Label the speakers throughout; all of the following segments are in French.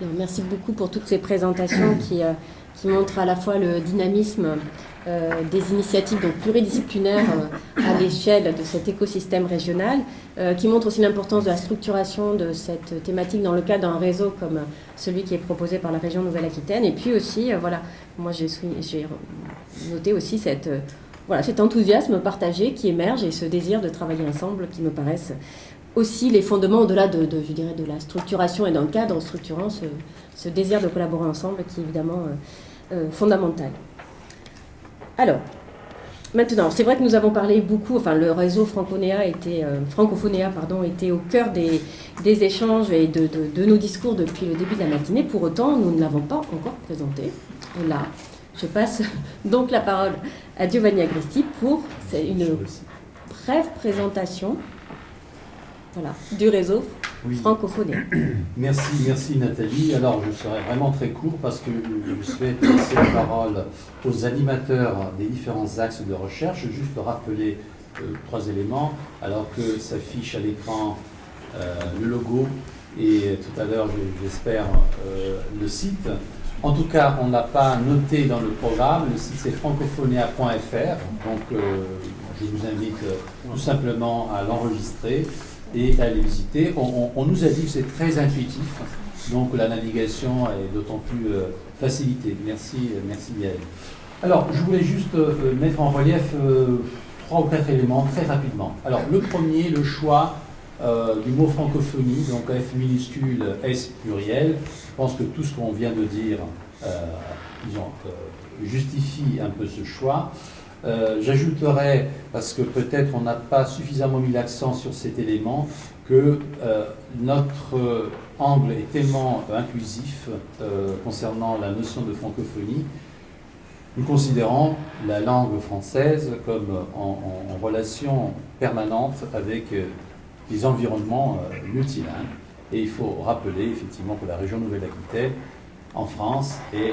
Speaker 1: Merci beaucoup pour toutes ces présentations qui, euh, qui montrent à la fois le dynamisme euh, des initiatives donc pluridisciplinaires euh, à l'échelle de cet écosystème régional, qui montrent aussi l'importance de la structuration de cette thématique dans le cadre d'un réseau comme celui qui est proposé par la région Nouvelle-Aquitaine. Et puis aussi, voilà, moi j'ai noté aussi cette, voilà, cet enthousiasme partagé qui émerge et ce désir de travailler ensemble qui me paraissent aussi les fondements au-delà de, je dirais, de la structuration et d'un cadre structurant ce, désir de collaborer ensemble qui est évidemment euh, euh, fondamental. Alors, maintenant, c'est vrai que nous avons parlé beaucoup, enfin le réseau Francophonéa était, euh, Francophonéa, pardon, était au cœur des, échanges et de, de, nos discours depuis le début de la matinée. Pour autant, nous ne l'avons pas encore présenté. Là, je passe donc la parole à Giovanni Agresti pour une brève présentation voilà, du réseau francophone.
Speaker 2: Merci, merci Nathalie. Alors je serai vraiment très court parce que je souhaite laisser la parole aux animateurs des différents axes de recherche. Juste rappeler euh, trois éléments alors que s'affiche à l'écran euh, le logo et tout à l'heure j'espère euh, le site. En tout cas, on n'a pas noté dans le programme, le site c'est francophonia.fr, donc je vous invite tout simplement à l'enregistrer et à les visiter. On, nous a dit que c'est très intuitif, donc la navigation est d'autant plus euh, facilitée. Merci, euh, merci Yael. Alors, je voulais juste euh, mettre en relief trois ou quatre éléments très rapidement. Alors, le premier, le choix du mot francophonie, donc F minuscule, S pluriel. Je pense que tout ce qu'on vient de dire disons, justifie un peu ce choix. Euh, j'ajouterais, parce que peut-être on n'a pas suffisamment mis l'accent sur cet élément, que euh, notre angle est tellement inclusif euh, concernant la notion de francophonie. Nous considérons la langue française comme en, relation permanente avec les environnements multilingues. Et il faut rappeler effectivement que la région Nouvelle-Aquitaine, en France, est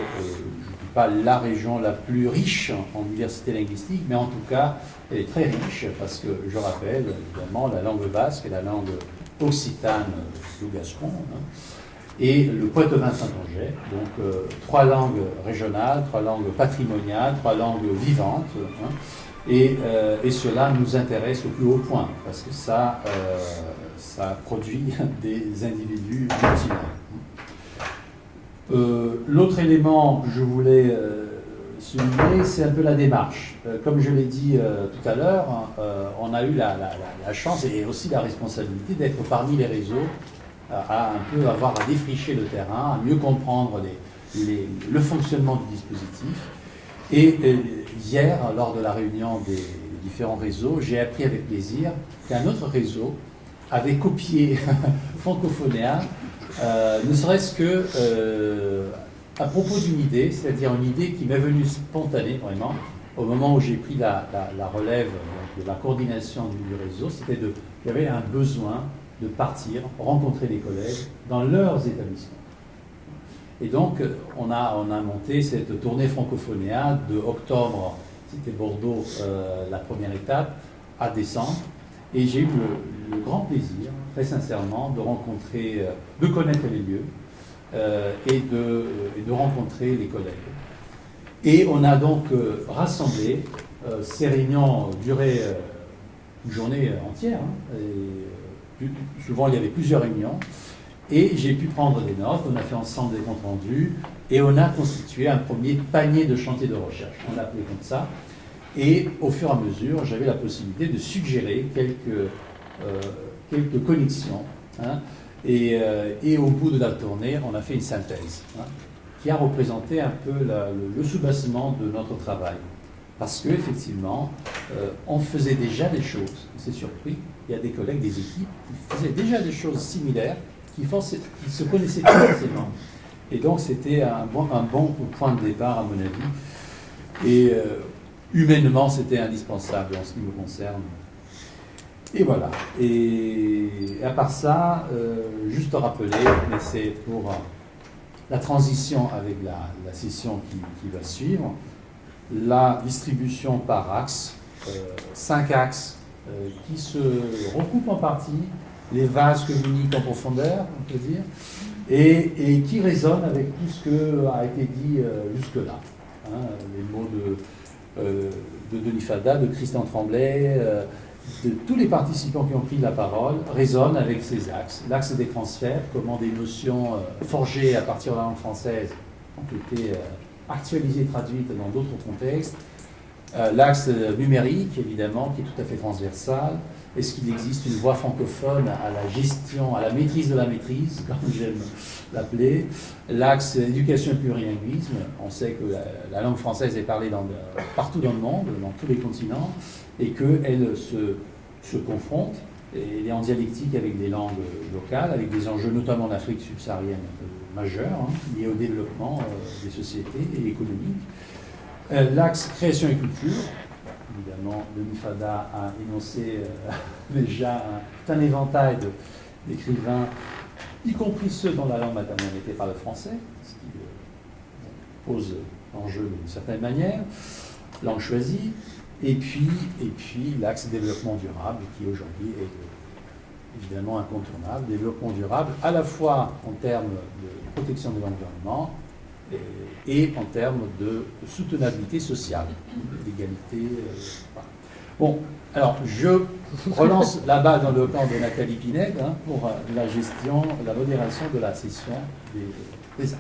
Speaker 2: pas la région la plus riche en diversité linguistique, mais en tout cas, elle est très riche parce que, je rappelle, évidemment, la langue basque est la langue occitane du gascon, hein, et le poitevin saint-angais, donc euh, trois langues régionales, trois langues patrimoniales, trois langues vivantes, hein, et, euh, et, cela nous intéresse au plus haut point, parce que ça, euh, ça produit des individus multilingues. Euh, l'autre élément que je voulais euh, souligner, c'est un peu la démarche. Euh, comme je l'ai dit tout à l'heure, on a eu la, chance et aussi la responsabilité d'être parmi les réseaux, à un peu avoir à défricher le terrain, à mieux comprendre le fonctionnement du dispositif. Et hier, lors de la réunion des différents réseaux, j'ai appris avec plaisir qu'un autre réseau avait copié Francophonéa euh, ne serait-ce que euh, à propos d'une idée, c'est-à-dire une idée qui m'est venue spontanée vraiment au moment où j'ai pris la, relève de la coordination du, réseau, c'était de, avait un besoin de partir, rencontrer les collègues dans leurs établissements. Et donc, on a, on a monté cette tournée francophonéa de octobre, c'était Bordeaux euh, la première étape, à décembre. Et j'ai eu le, grand plaisir, très sincèrement, de rencontrer, euh, de connaître les lieux euh, et, de, et, de, rencontrer les collègues. Et on a donc euh, rassemblé, ces réunions duraient une journée entière, hein, souvent il y avait plusieurs réunions, et j'ai pu prendre des notes, on a fait ensemble des comptes rendus, et on a constitué un premier panier de chantier de recherche, on l'a appelé comme ça, et au fur et à mesure, j'avais la possibilité de suggérer quelques, euh, quelques connexions. Hein. et, euh, et, au bout de la tournée, on a fait une synthèse hein, qui a représenté un peu le, soubassement de notre travail. Parce qu'effectivement, euh, on faisait déjà des choses. C'est surpris, il y a des collègues, des équipes qui faisaient déjà des choses similaires, qui, se connaissaient forcément. Et donc, c'était un bon point de départ, à mon avis. Et humainement, c'était indispensable en ce qui me concerne. Et voilà. Et à part ça, euh, juste rappeler, mais c'est pour la transition avec la, session qui, va suivre, la distribution par axe, euh, cinq axes euh, qui se recoupent en partie, les vases communiquent en profondeur, on peut dire, et, qui résonne avec tout ce que a été dit jusque-là. Hein, les mots de, de Denis Fada, de Christian Tremblay, de tous les participants qui ont pris la parole résonnent avec ces axes. L'axe des transferts, comment des notions forgées à partir de la langue française ont été actualisées, traduites dans d'autres contextes, euh, l'axe numérique, évidemment, qui est tout à fait transversal. Est-ce qu'il existe une voie francophone à la gestion, à la maîtrise de la maîtrise, comme j'aime l'appeler L'axe éducation et plurilinguisme? On sait que la, langue française est parlée partout dans le monde, dans tous les continents, et qu'elle se, se confronte, et est en dialectique avec des langues locales, avec des enjeux notamment d'Afrique subsaharienne majeurs, hein, liés au développement euh, des sociétés et économiques. Euh, l'axe création et culture, évidemment, Denis Fada a énoncé euh, déjà un, un éventail d'écrivains, y compris ceux dont la langue maternelle n'était pas le français, ce qui euh, pose l'enjeu d'une certaine manière, langue choisie, et puis, et puis l'axe développement durable, qui aujourd'hui est évidemment incontournable, développement durable à la fois en termes de protection de l'environnement, et en termes de soutenabilité sociale, d'égalité. Euh, bon, alors je relance la balle dans le camp de Nathalie Pinède hein, pour euh, la gestion, la modération de la session des, des.